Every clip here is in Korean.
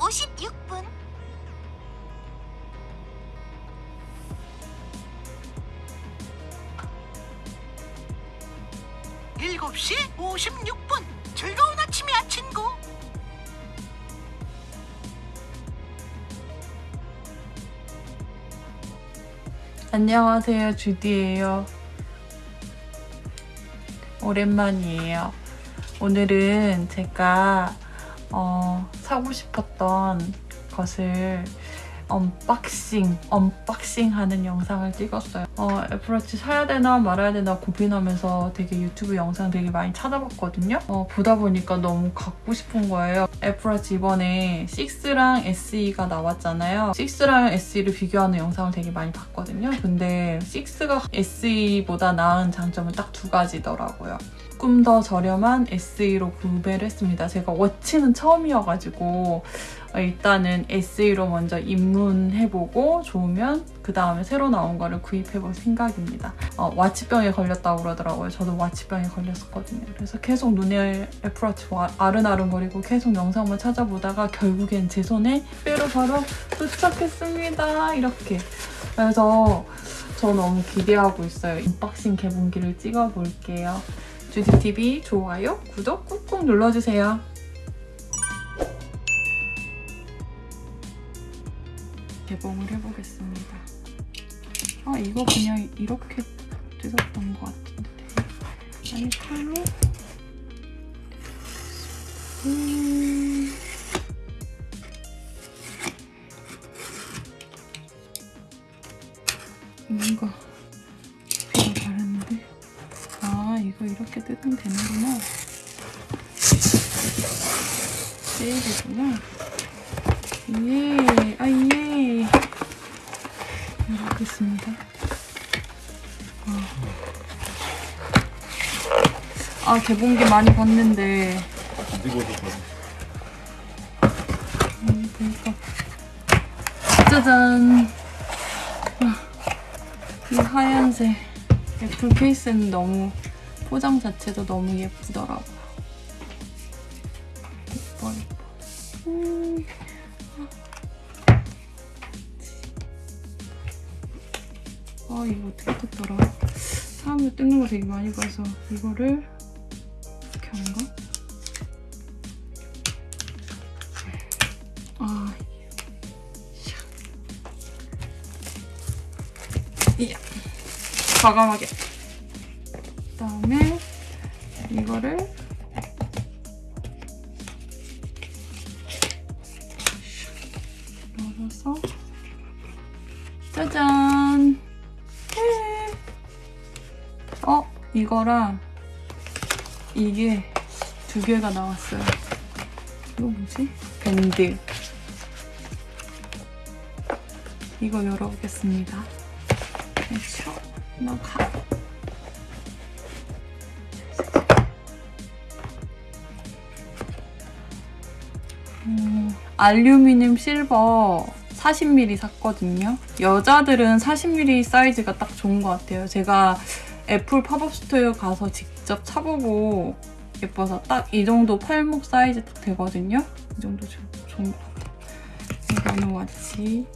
56분. 7시 56분. 즐거운 아침이야 친구. 안녕하세요 주디예요. 오랜만이에요. 오늘은 제가 어, 사고 싶었던 것을 unboxing, unboxing 하는 영상을 찍었어요. 어, 애플워치 사야 되나 말아야 되나 고민하면서 되게 유튜브 영상 되게 많이 찾아봤거든요. 어, 보다 보니까 너무 갖고 싶은 거예요. 애플워치 이번에 6랑 SE가 나왔잖아요. 6랑 SE를 비교하는 영상을 되게 많이 봤거든요. 근데 6가 SE보다 나은 장점은 딱 두 가지더라고요. 조금 더 저렴한 SE로 구매를 했습니다. 제가 워치는 처음이어가지고 어, 일단은 SE로 먼저 입문해보고 좋으면 그 다음에 새로 나온 거를 구입해볼 생각입니다. 어, 와치병에 걸렸다고 그러더라고요. 저도 와치병에 걸렸었거든요. 그래서 계속 눈에 애플워치 아른아른거리고 계속 영상만 찾아보다가 결국엔 제 손에 빼로 바로 도착했습니다. 이렇게. 그래서 저 너무 기대하고 있어요. unboxing 개봉기를 찍어볼게요. 주디TV 좋아요, 구독 꾹꾹 눌러주세요. 개봉을 해보겠습니다. 아 이거 그냥 이렇게 뜯었던 것 같은데. 아니 칼로? 음... 뭔가 피가 다른데? 아 이거 이렇게 뜯으면 되는구나. 세일이구나. 예, 아 예. 이렇게 있습니다. 아. 아, 개봉기 많이 봤는데. 음, 그러니까. 짜잔. 아, 이 하얀색 애플 케이스는 너무 포장 자체도 너무 예쁘더라고 뜯더라? 사람들 뜯는 거 되게 많이 봐서 이거를 이렇게 하는가? 아 이야 과감하게 그다음에 이거를 어? 이거랑 이게 두 개가 나왔어요. 이거 뭐지? 밴드. 이거 열어보겠습니다. 그렇죠. 너 가. 음, 알루미늄 실버 40mm 샀거든요. 여자들은 40mm 사이즈가 딱 좋은 것 같아요. 제가 애플 팝업 스토어 가서 직접 차보고 예뻐서 딱 이 정도 팔목 사이즈 되거든요. 이 정도 같아요. 이거는 와치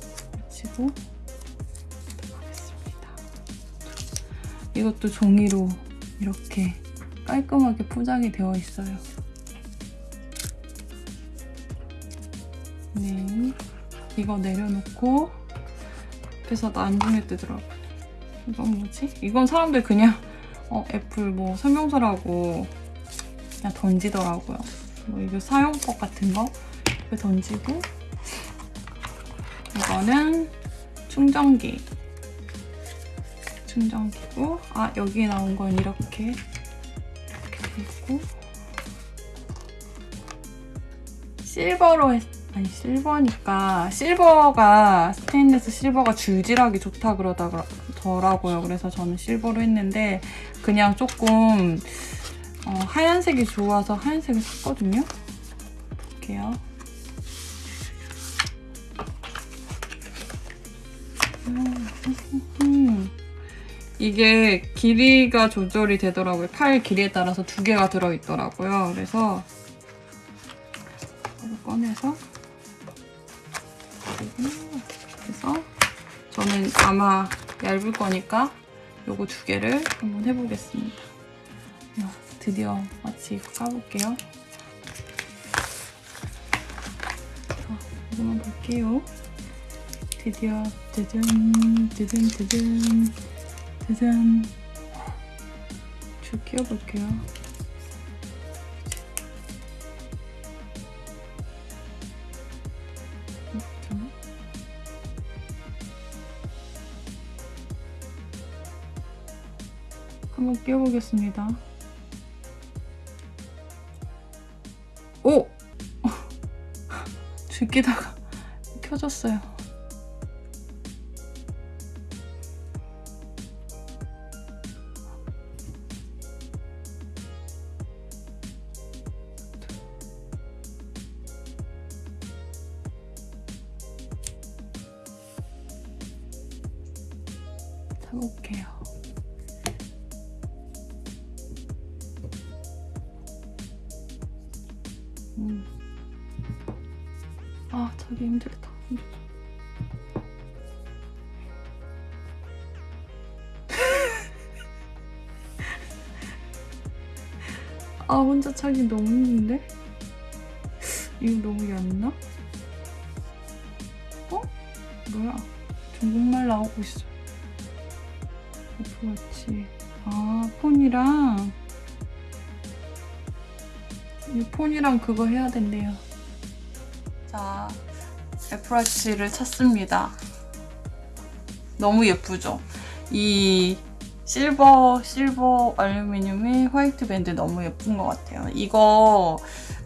치고 하겠습니다. 이것도 종이로 이렇게 깔끔하게 포장이 되어 있어요. 네, 이거 내려놓고 앞에서 나중에 뜨더라고요. 이건 뭐지? 이건 사람들 그냥 어, 애플 뭐 설명서라고 그냥 던지더라고요. 뭐 이거 사용법 같은 거 던지고 이거는 충전기 충전기고 아 여기 나온 건 이렇게 이렇게 돼 있고 실버로 했 아니 실버니까 실버가 스테인리스 실버가 줄질하기 좋다 그러 더라고요. 그래서 저는 실버로 했는데 그냥 조금 어, 하얀색이 좋아서 하얀색을 샀거든요. 볼게요. 음, 이게 길이가 조절이 되더라고요. 팔 길이에 따라서 두 개가 들어있더라고요. 그래서 이거 꺼내서 그래서 저는 아마 얇을 거니까 요거 두 개를 한번 해보겠습니다. 야, 드디어 마치 까볼게요. 자, 이거만 볼게요. 드디어 드든 드든 드든 드든 줄 끼워볼게요. 끼워보겠습니다. 오! 줄 끼다가 켜졌어요. 사볼게요. 아, 자기 힘들다. 아, 혼자 차기 너무 힘든데? 이거 너무 얇나? 어? 뭐야? 중국말 나오고 있어. 애플워치. 아, 폰이랑 이 폰이랑 그거 해야 된대요. 자, 애플워치를 찾습니다. 너무 예쁘죠? 이 실버, 실버 알루미늄의 화이트 밴드 너무 예쁜 것 같아요. 이거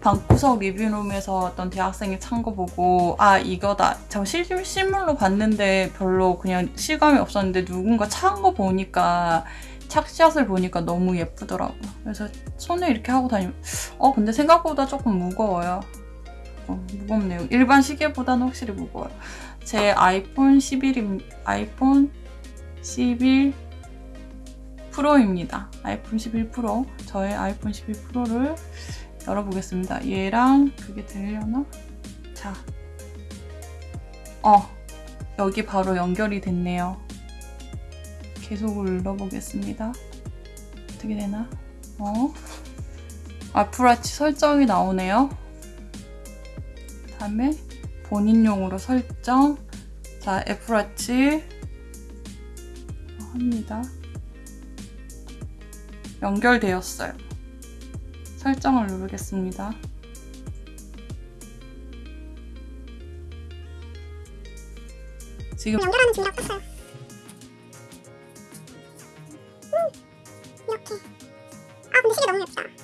방구석 리뷰룸에서 어떤 대학생이 찬 거 보고 아 이거다. 저 실, 실물로 봤는데 별로 그냥 실감이 없었는데 누군가 찬 거 보니까 착샷을 보니까 너무 예쁘더라고요. 그래서 손에 이렇게 하고 다니면 어 근데 생각보다 조금 무거워요. 어, 무겁네요. 일반 시계보다는 확실히 무거워요. 제 아이폰 11임 아이폰 11 프로입니다. 아이폰 11 프로. 저의 아이폰 11 프로를 열어보겠습니다. 얘랑 그게 되려나? 자. 어. 여기 바로 연결이 됐네요. 계속 눌러보겠습니다. 어떻게 되나? 어? 애플워치 설정이 나오네요. 다음에 본인용으로 설정. 자, 애플워치 합니다. 연결되었어요. 설정을 누르겠습니다. 지금 연결하는 중이라고 떴어요. 음, 이렇게. 아, 근데 시계 너무 예쁘다.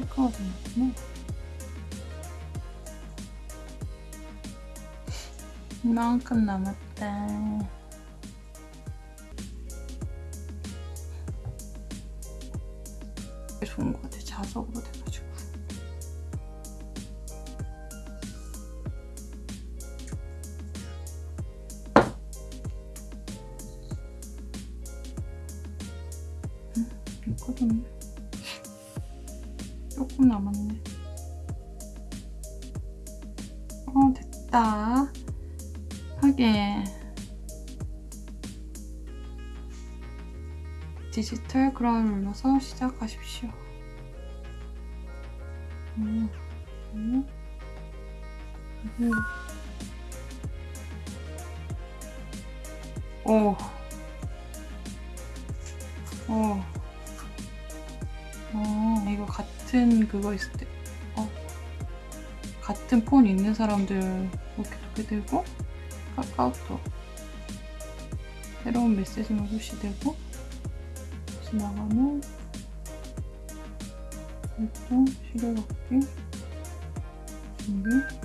체크가 되는구나. 이만큼 남았다. 좋은 것 같아. 자석으로 돼가지고. 디지털 그라울 눌러서 시작하십시오. 음, 음. 음. 오. 오. 어, 이거 같은 그거 있을 때, 어, 같은 폰 있는 사람들 이렇게 두게 되고, 카카오톡. 새로운 메시지만 표시되고, 지나가면, 활동, 시계받기, 여기.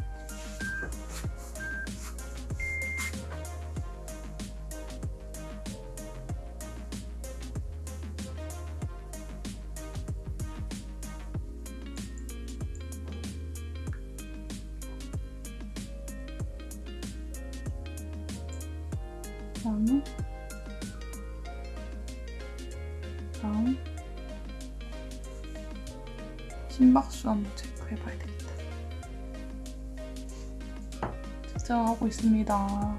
다음에 다음 심박수 한번 체크해봐야 되겠다. 측정하고 있습니다.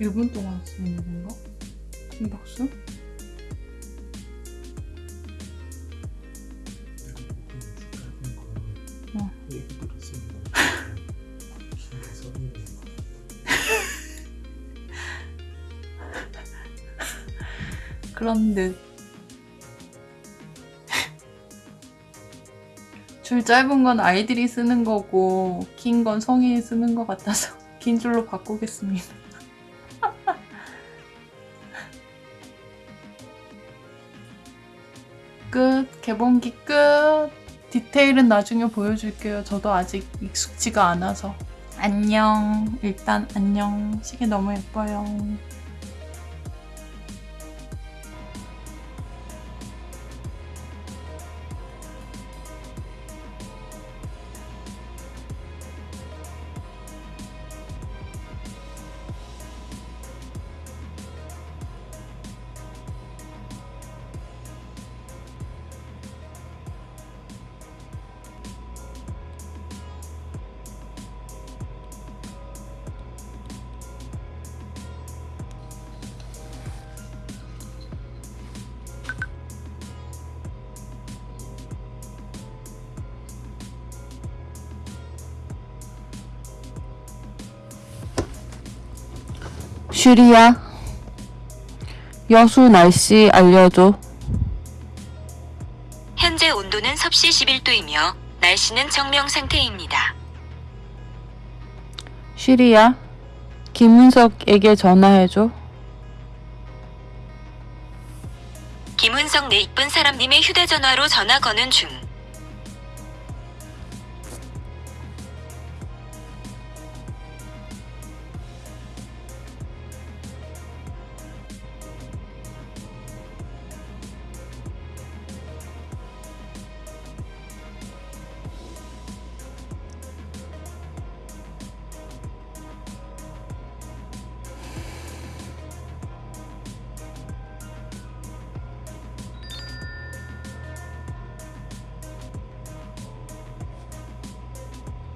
일분 동안 쓰는 건가? 심박수? 어. 그런 듯. 줄 짧은 건 아이들이 쓰는 거고 긴 건 성인이 쓰는 것 같아서 긴 줄로 바꾸겠습니다. 개봉기 끝. 디테일은 나중에 보여줄게요. 저도 아직 익숙지가 않아서. 안녕. 일단 안녕. 시계 너무 예뻐요. 슈리야, 여수 날씨 알려줘. 현재 온도는 섭씨 11도이며 날씨는 정명 상태입니다. 슈리야, 김은석에게 전화해줘. 김은석 내 이쁜 사람님의 휴대전화로 전화 거는 중.